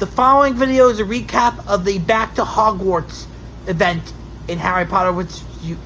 The following video is a recap of the Back to Hogwarts event in Harry Potter which U-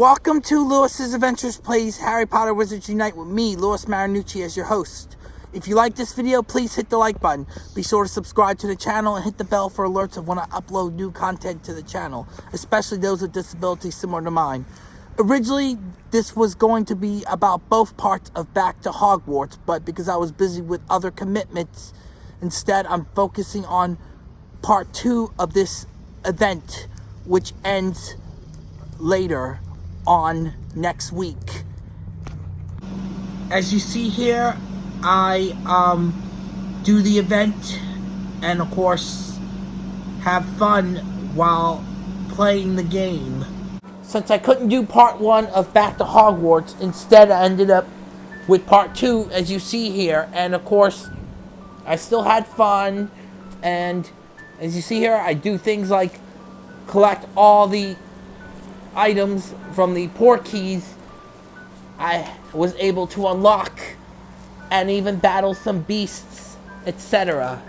welcome to Lewis's Adventures Plays Harry Potter Wizards Unite with me, Lewis Marinucci, as your host. If you like this video, please hit the like button. Be sure to subscribe to the channel and hit the bell for alerts of when I upload new content to the channel, especially those with disabilities similar to mine. Originally, this was going to be about both parts of Back to Hogwarts, but because I was busy with other commitments, instead I'm focusing on part two of this event, which ends later on next week. As you see here, I um, do the event and of course have fun while playing the game. Since I couldn't do part one of Back to Hogwarts, instead I ended up with part two as you see here and of course I still had fun and as you see here I do things like collect all the items from the Portkeys I was able to unlock and even battle some beasts, etc.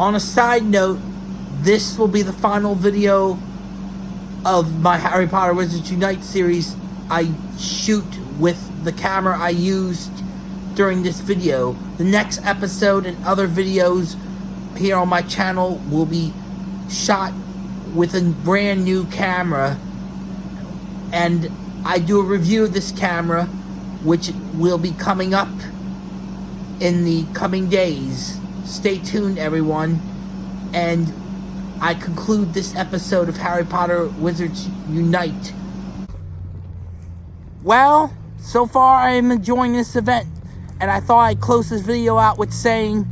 On a side note, this will be the final video of my Harry Potter Wizards Unite series I shoot with the camera I used during this video. The next episode and other videos here on my channel will be shot with a brand new camera and I do a review of this camera which will be coming up in the coming days. Stay tuned everyone and I conclude this episode of Harry Potter Wizards Unite. Well, so far I am enjoying this event and I thought I'd close this video out with saying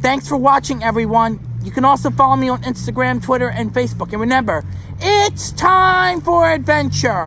thanks for watching everyone. You can also follow me on Instagram, Twitter, and Facebook. And remember, it's time for adventure!